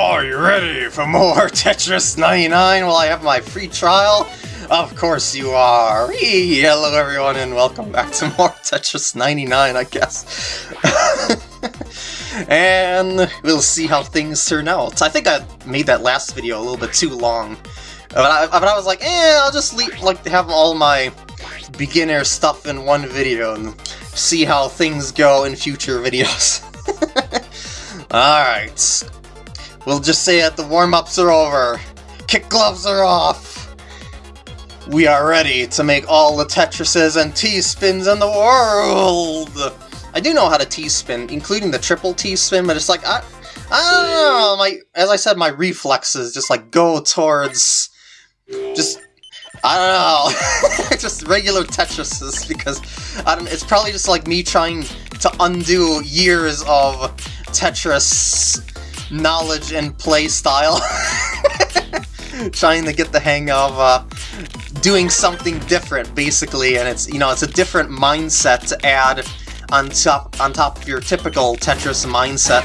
Are you ready for more Tetris 99 while I have my free trial? Of course you are! Hello everyone and welcome back to more Tetris 99, I guess. and we'll see how things turn out. I think I made that last video a little bit too long. But I, but I was like, eh, I'll just leave, like have all my beginner stuff in one video and see how things go in future videos. Alright. We'll just say that the warm-ups are over. Kick gloves are off. We are ready to make all the Tetrises and T-spins in the world! I do know how to T-spin, including the triple T-spin, but it's like, I, I don't know, my, as I said, my reflexes just like go towards, just, I don't know, just regular Tetrises, because I don't, it's probably just like me trying to undo years of Tetris knowledge and play style. Trying to get the hang of uh, doing something different, basically, and it's you know it's a different mindset to add on top on top of your typical Tetris mindset.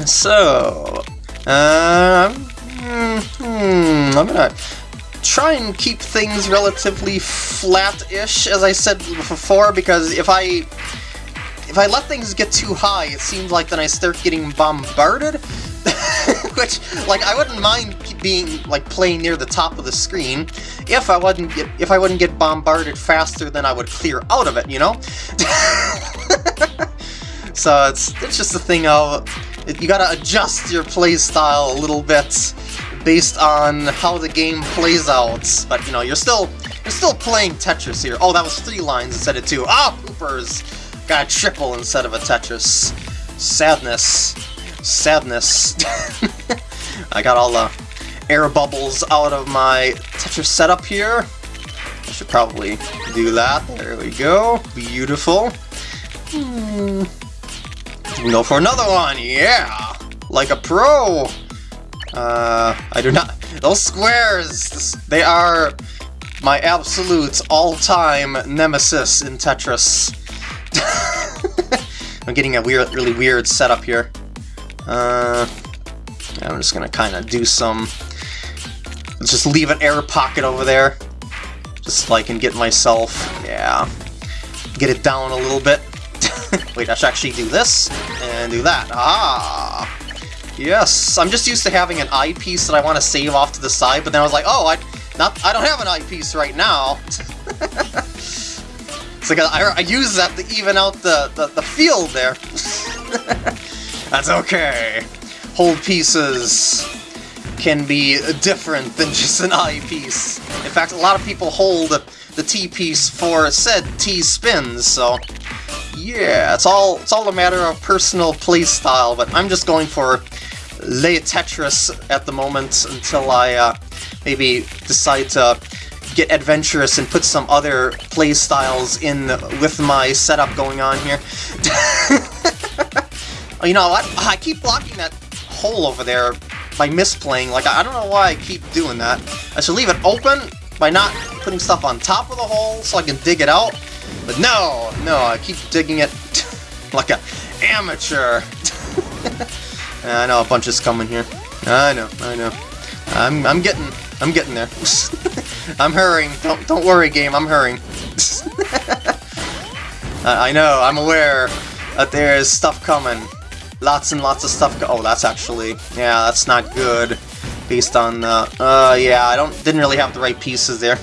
so, um, hmm, I'm gonna try and keep things relatively flat-ish, as I said before, because if I if I let things get too high, it seems like then I start getting bombarded. Which, like, I wouldn't mind being, like, playing near the top of the screen if I wouldn't get, if I wouldn't get bombarded faster than I would clear out of it, you know? so it's, it's just a thing of, you gotta adjust your playstyle a little bit based on how the game plays out. But, you know, you're still, you're still playing Tetris here. Oh, that was three lines instead of two. Ah, poopers! Got a triple instead of a Tetris. Sadness. Sadness. I got all the air bubbles out of my Tetris setup here. I should probably do that. There we go. Beautiful. Hmm. Go for another one. Yeah! Like a pro! Uh, I do not... Those squares! They are my absolute all-time nemesis in Tetris. I'm getting a weird, really weird setup here. Uh, I'm just gonna kind of do some... Let's just leave an air pocket over there. Just so I can get myself... Yeah. Get it down a little bit. Wait, I should actually do this, and do that. Ah! Yes, I'm just used to having an I-piece that I want to save off to the side, but then I was like, oh, I not I don't have an I-piece right now. I, I use that to even out the, the, the field there. That's okay. Hold pieces can be different than just an I piece. In fact, a lot of people hold the T-piece for said T-spins, so yeah, it's all it's all a matter of personal playstyle, but I'm just going for lay Tetris at the moment until I uh, maybe decide to get adventurous and put some other play styles in with my setup going on here. you know what? I keep blocking that hole over there by misplaying. Like, I don't know why I keep doing that. I should leave it open by not putting stuff on top of the hole so I can dig it out. But no, no, I keep digging it like a amateur. I know a bunch is coming here. I know, I know. I'm, I'm getting, I'm getting there. I'm hurrying. Don't don't worry, game. I'm hurrying. I know. I'm aware that there's stuff coming. Lots and lots of stuff. oh, that's actually yeah. That's not good. Based on uh, uh yeah, I don't didn't really have the right pieces there.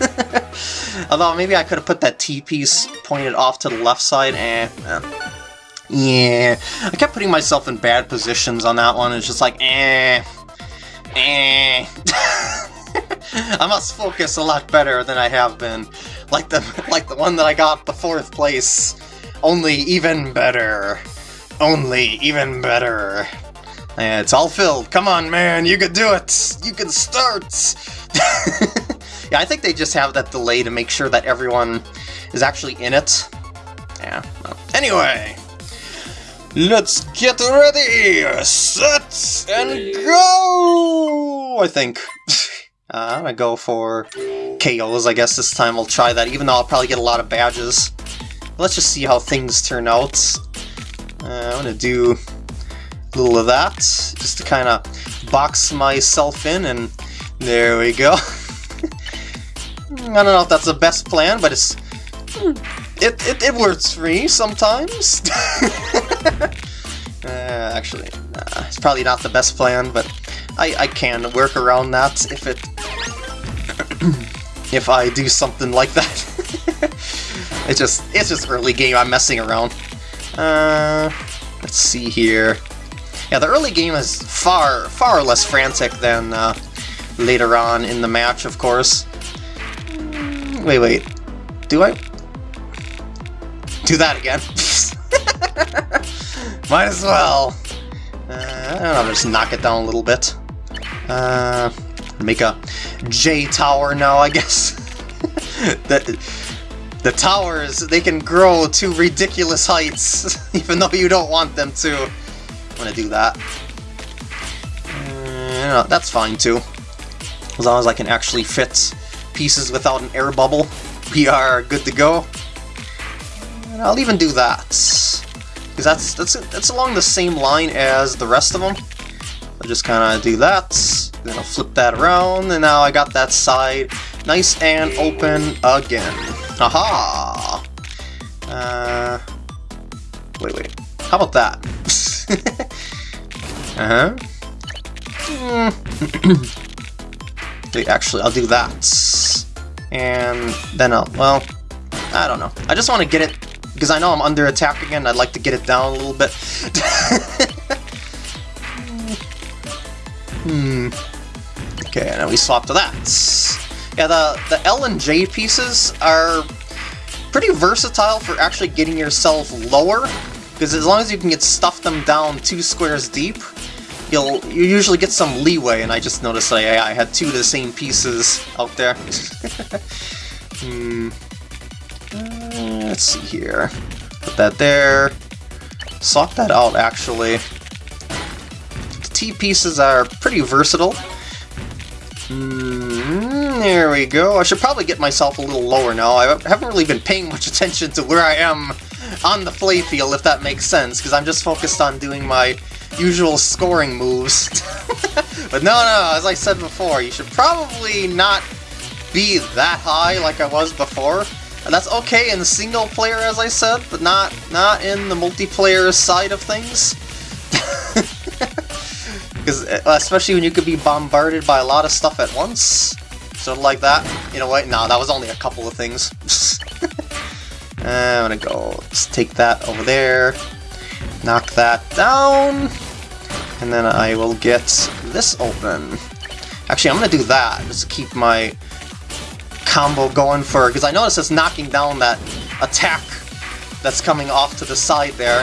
Although maybe I could have put that T piece pointed off to the left side. Eh. eh. Yeah, I kept putting myself in bad positions on that one. It's just like, eh, eh. I must focus a lot better than I have been. Like the like the one that I got the fourth place. Only even better. Only even better. Yeah, it's all filled. Come on, man, you can do it! You can start! yeah, I think they just have that delay to make sure that everyone is actually in it. Yeah, well. Anyway, let's get ready! Set and go! I think. Uh, I'm gonna go for KOs, I guess this time I'll try that, even though I'll probably get a lot of badges. Let's just see how things turn out. Uh, I'm gonna do A little of that, just to kind of box myself in, and there we go. I don't know if that's the best plan, but it's it, it, it works for me sometimes. uh, actually, nah, it's probably not the best plan, but I, I can work around that if it if I do something like that. it's just it's just early game. I'm messing around. Uh, let's see here. Yeah, the early game is far far less frantic than uh, later on in the match, of course. Wait, wait. Do I? Do that again. Might as well. Uh, I don't just knock it down a little bit. Uh, make a J tower now, I guess. the, the towers, they can grow to ridiculous heights, even though you don't want them to. I'm gonna do that. Uh, that's fine too. As long as I can actually fit pieces without an air bubble, we are good to go. And I'll even do that. Because that's, that's, that's along the same line as the rest of them. I'll just kind of do that, then I'll flip that around, and now I got that side nice and open again. Aha! Uh, wait, wait. How about that? uh-huh. wait, actually, I'll do that. And then I'll, well, I don't know. I just want to get it because I know I'm under attack again, I'd like to get it down a little bit. hmm. Okay, now we swap to that. Yeah, the, the L and J pieces are pretty versatile for actually getting yourself lower, because as long as you can get stuff them down two squares deep, you'll you usually get some leeway, and I just noticed I, I had two of the same pieces out there. hmm. Let's see here. Put that there. Swap that out, actually. The T-pieces are pretty versatile. Mm, there we go. I should probably get myself a little lower now. I haven't really been paying much attention to where I am on the playfield, if that makes sense, because I'm just focused on doing my usual scoring moves. but no, no, as I said before, you should probably not be that high like I was before. And that's okay in the single player, as I said, but not not in the multiplayer side of things. Because uh, especially when you could be bombarded by a lot of stuff at once, sort of like that. You know what? No, that was only a couple of things. I'm gonna go. Let's take that over there. Knock that down. And then I will get this open. Actually, I'm gonna do that, just to keep my combo going for, because I notice it's knocking down that attack that's coming off to the side there.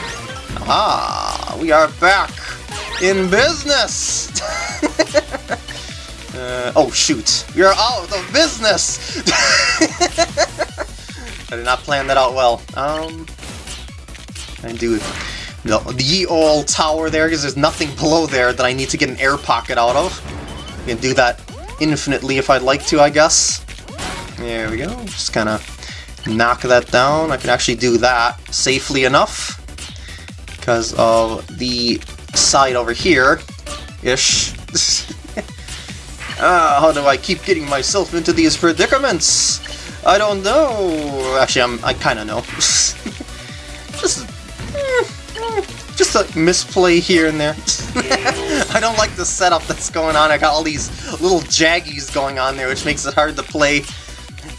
Ah, we are back in business! uh, oh shoot, we are out of business! I did not plan that out well. Um, I do the, the old tower there, because there's nothing below there that I need to get an air pocket out of. I can do that infinitely if I'd like to, I guess. There we go, just kind of knock that down. I can actually do that safely enough because of the side over here ish. ah, how do I keep getting myself into these predicaments? I don't know. Actually, I'm, I kind of know. just, just a misplay here and there. I don't like the setup that's going on. I got all these little jaggies going on there, which makes it hard to play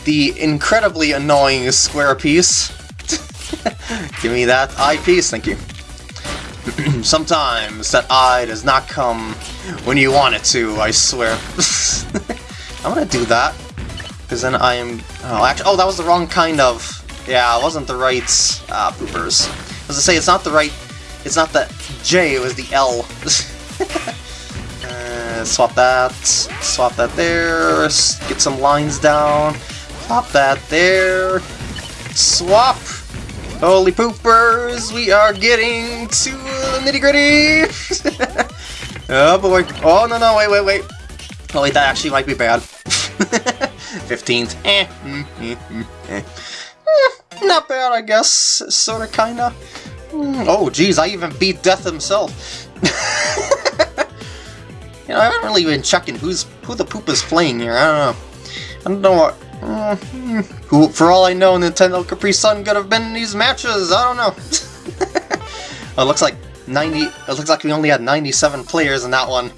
the incredibly annoying square piece. Give me that I piece, thank you. Sometimes that eye does not come when you want it to, I swear. I'm gonna do that. Because then I am... Oh, actually, oh, that was the wrong kind of... Yeah, it wasn't the right... Ah, poopers. As I say, it's not the right... It's not the J, it was the L. uh, swap that. Swap that there. Get some lines down. Pop that there. Swap. Holy poopers, we are getting to the nitty gritty. oh boy. Oh no no wait wait wait. Oh wait that actually might be bad. 15th. Eh. Mm, eh. eh. Not bad I guess. Sorta kinda. Mm, oh geez, I even beat Death himself. you know, I haven't really been checking who's who the poop is playing here. I don't know. I don't know what. Uh, for all I know, Nintendo Capri Sun could have been in these matches. I don't know. it looks like 90. It looks like we only had 97 players in that one.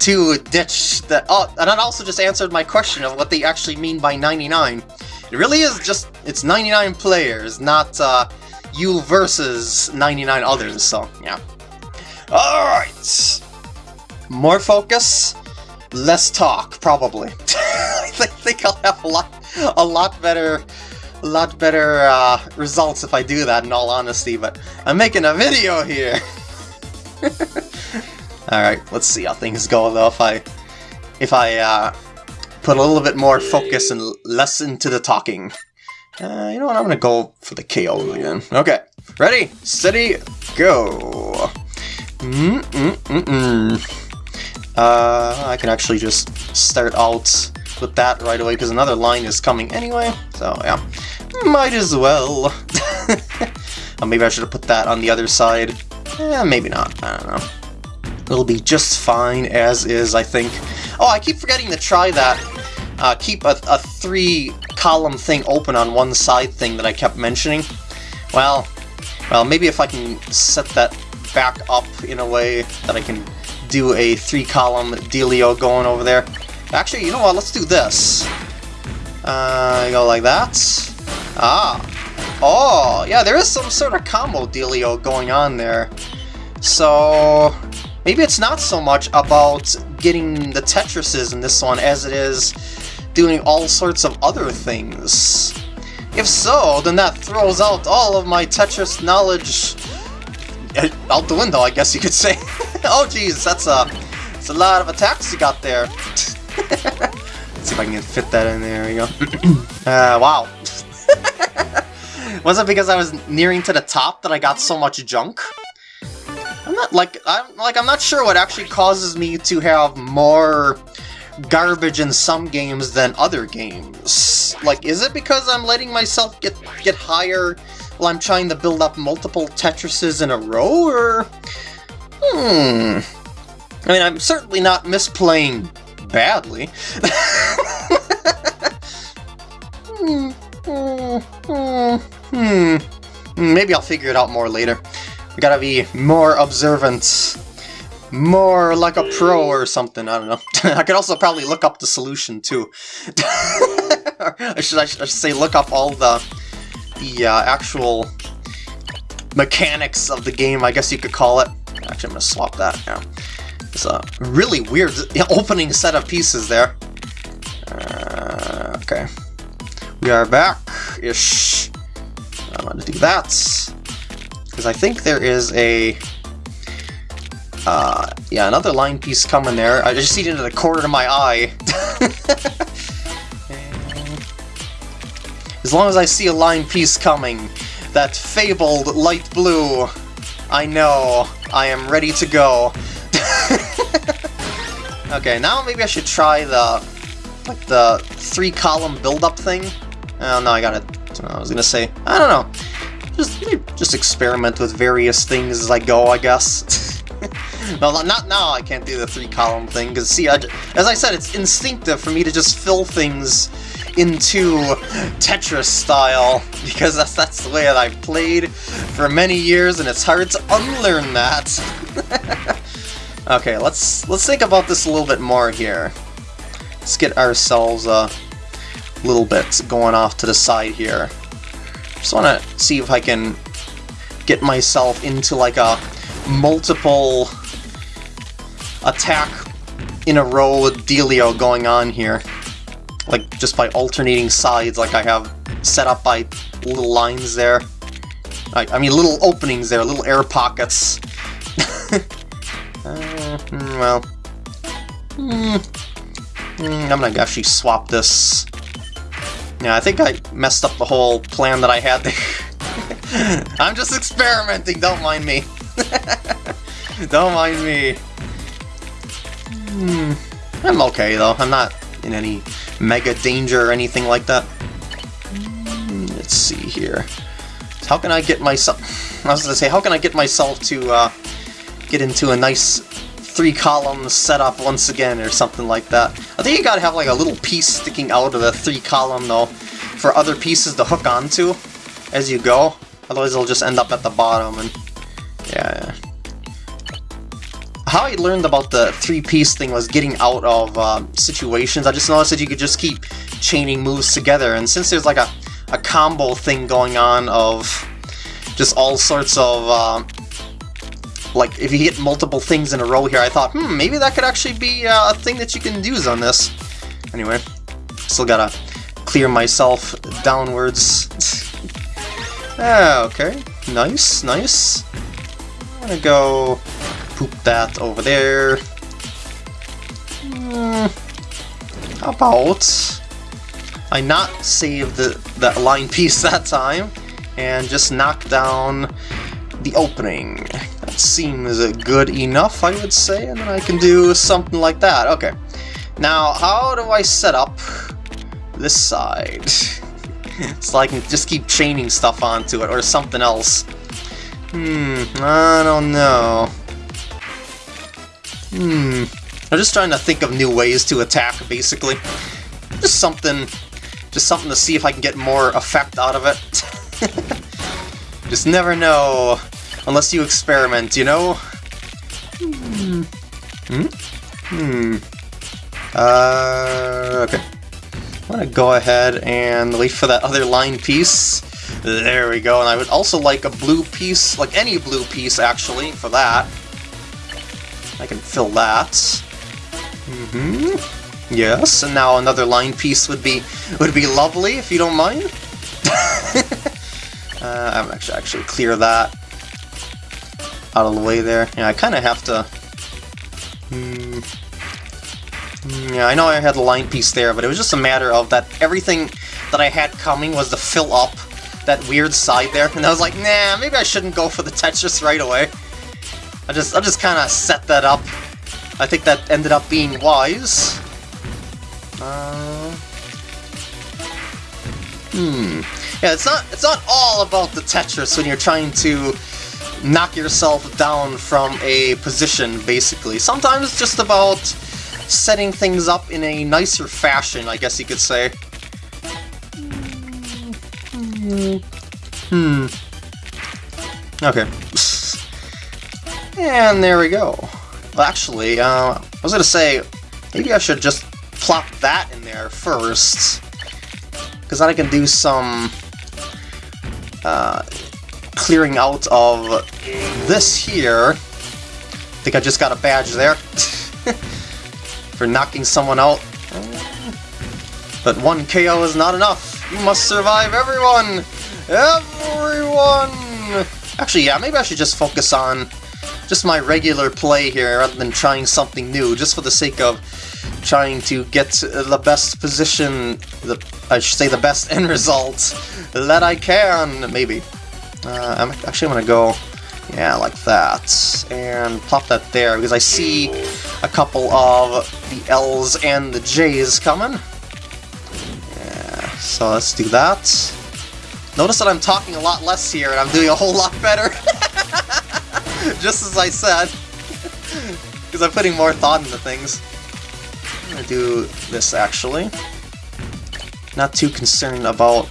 To ditch that. Oh, and it also just answered my question of what they actually mean by 99. It really is just it's 99 players, not uh, you versus 99 others. So yeah. All right. More focus, less talk, probably. I think I'll have a lot, a lot better, a lot better uh, results if I do that. In all honesty, but I'm making a video here. all right, let's see how things go though. If I, if I uh, put a little bit more focus and less into the talking. Uh, you know what? I'm gonna go for the KO again. Okay, ready, steady, go. Mm -mm -mm, mm. Uh, I can actually just start out with that right away because another line is coming anyway, so yeah. Might as well. oh, maybe I should have put that on the other side. Yeah, maybe not. I don't know. It'll be just fine as is, I think. Oh, I keep forgetting to try that. Uh, keep a, a three-column thing open on one side thing that I kept mentioning. Well, well, maybe if I can set that back up in a way that I can do a three-column dealio going over there. Actually, you know what? Let's do this. Uh, go like that. Ah. Oh, yeah, there is some sort of combo dealio going on there. So, maybe it's not so much about getting the Tetrises in this one as it is doing all sorts of other things. If so, then that throws out all of my Tetris knowledge out the window, I guess you could say. oh jeez, that's a, that's a lot of attacks you got there. Let's see if I can fit that in there. There you go. uh, wow. Was it because I was nearing to the top that I got so much junk? I'm not like I'm like I'm not sure what actually causes me to have more garbage in some games than other games. Like, is it because I'm letting myself get get higher while I'm trying to build up multiple Tetrises in a row, or... Hmm... I mean, I'm certainly not misplaying badly. hmm, hmm, hmm. Maybe I'll figure it out more later. We gotta be more observant. More like a pro or something, I don't know. I could also probably look up the solution, too. I, should, I should say look up all the the uh, actual mechanics of the game, I guess you could call it. Actually, I'm to swap that now. It's a really weird opening set of pieces there. Uh, okay. We are back-ish. I'm going to do that. Because I think there is a... Uh, yeah, another line piece coming there. I just see it into the corner of my eye. As long as I see a line piece coming, that fabled light blue, I know I am ready to go. Okay, now maybe I should try the like the three column build up thing. Oh no, I got it. I was gonna say I don't know. Just just experiment with various things as I go, I guess. no, not now. I can't do the three column thing because see, I, as I said, it's instinctive for me to just fill things into Tetris style, because that's, that's the way that I've played for many years, and it's hard to unlearn that. okay, let's let's think about this a little bit more here. Let's get ourselves a little bit going off to the side here. Just want to see if I can get myself into like a multiple attack in a row dealio going on here like just by alternating sides like I have set up by little lines there. I, I mean little openings there, little air pockets. Uh, well, mm, mm, I'm gonna actually swap this. Yeah, I think I messed up the whole plan that I had there. I'm just experimenting, don't mind me. don't mind me. Hmm. I'm okay though, I'm not in any mega danger or anything like that. Let's see here. How can I get myself... I was to say, how can I get myself to uh, get into a nice three column setup once again or something like that. I think you gotta have like a little piece sticking out of the three column though for other pieces to hook onto as you go. Otherwise it'll just end up at the bottom and yeah. How I learned about the three-piece thing was getting out of uh, situations. I just noticed that you could just keep chaining moves together, and since there's like a, a combo thing going on of just all sorts of uh, like, if you hit multiple things in a row here, I thought, hmm, maybe that could actually be uh, a thing that you can use on this. Anyway, still gotta clear myself downwards. ah, okay. Nice, nice. I'm gonna go poop that over there. Hmm, how about I not save the that line piece that time and just knock down the opening seems good enough, I would say, and then I can do something like that. Okay. Now, how do I set up this side? so I can just keep chaining stuff onto it, or something else. Hmm, I don't know. Hmm, I'm just trying to think of new ways to attack, basically. Just something, just something to see if I can get more effect out of it. just never know Unless you experiment, you know? Hmm. Hmm? Uh, okay. I'm gonna go ahead and wait for that other line piece. There we go, and I would also like a blue piece, like any blue piece actually, for that. I can fill that. Mm-hmm. Yes, and now another line piece would be would be lovely if you don't mind. uh, I'm actually actually clear that out of the way there. Yeah, I kind of have to... Hmm, yeah, I know I had the line piece there, but it was just a matter of that everything that I had coming was to fill up that weird side there, and I was like, nah, maybe I shouldn't go for the Tetris right away. I just, I just kind of set that up. I think that ended up being wise. Uh, hmm. Yeah, it's not, it's not all about the Tetris when you're trying to knock yourself down from a position, basically. Sometimes it's just about setting things up in a nicer fashion, I guess you could say. Hmm. Okay. And there we go. Well, actually, uh, I was gonna say, maybe I should just plop that in there first. Because then I can do some... Uh, clearing out of this here. I think I just got a badge there for knocking someone out. But one KO is not enough. You must survive everyone! Everyone! Actually, yeah, maybe I should just focus on just my regular play here rather than trying something new, just for the sake of trying to get the best position, the, I should say the best end result that I can, maybe. Uh, I'm actually going to go, yeah, like that, and plop that there, because I see a couple of the L's and the J's coming. Yeah, so let's do that. Notice that I'm talking a lot less here, and I'm doing a whole lot better. Just as I said. Because I'm putting more thought into things. I'm going to do this, actually. Not too concerned about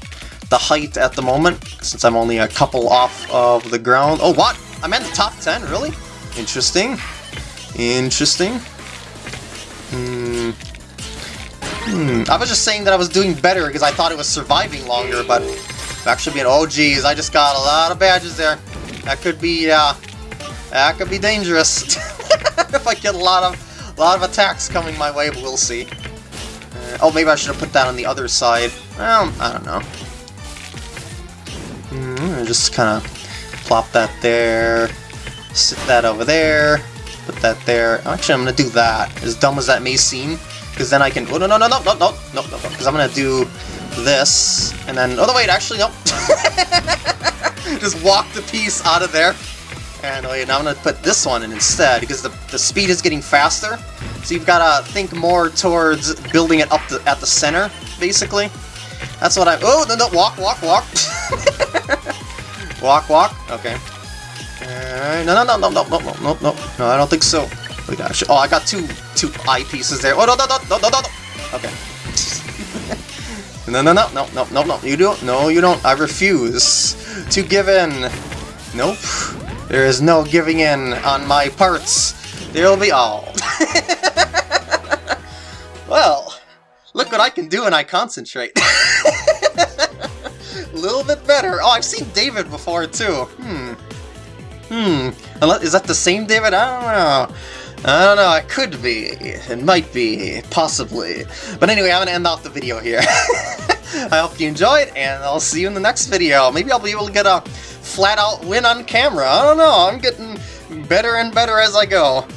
the height at the moment, since I'm only a couple off of the ground. Oh, what? I'm in the top 10, really? Interesting. Interesting. Hmm. Hmm. I was just saying that I was doing better because I thought it was surviving longer, but actually being, oh geez, I just got a lot of badges there. That could be, uh, that could be dangerous. if I get a lot of, a lot of attacks coming my way, but we'll see. Uh, oh, maybe I should have put that on the other side. Well, I don't know. Mm, just kind of plop that there, sit that over there, put that there. Actually, I'm to do that, as dumb as that may seem, because then I can... Oh, no, no, no, no, no, no, no, no, because I'm to do this, and then... Oh, no, wait, actually, no. just walk the piece out of there. And wait, now I'm to put this one in instead, because the, the speed is getting faster. So you've got to think more towards building it up the, at the center, basically. That's what I... Oh, no, no, walk, walk, walk. walk, walk. Okay. Uh, no, no, no, no, no, no, no, no, no, no, I don't think so. Oh, gosh. Oh, I got two two I pieces there. Oh, no, no, no, no, no, no, no. Okay. no, no, no, no, no, no, no. You don't. No, you don't. I refuse to give in. Nope. There is no giving in on my parts. There will be all. well, look what I can do when I concentrate. A little bit better. Oh, I've seen David before, too. Hmm. Hmm. Is that the same David? I don't know. I don't know, it could be. It might be. Possibly. But anyway, I'm gonna end off the video here. I hope you enjoyed, and I'll see you in the next video. Maybe I'll be able to get a flat-out win on camera. I don't know, I'm getting better and better as I go.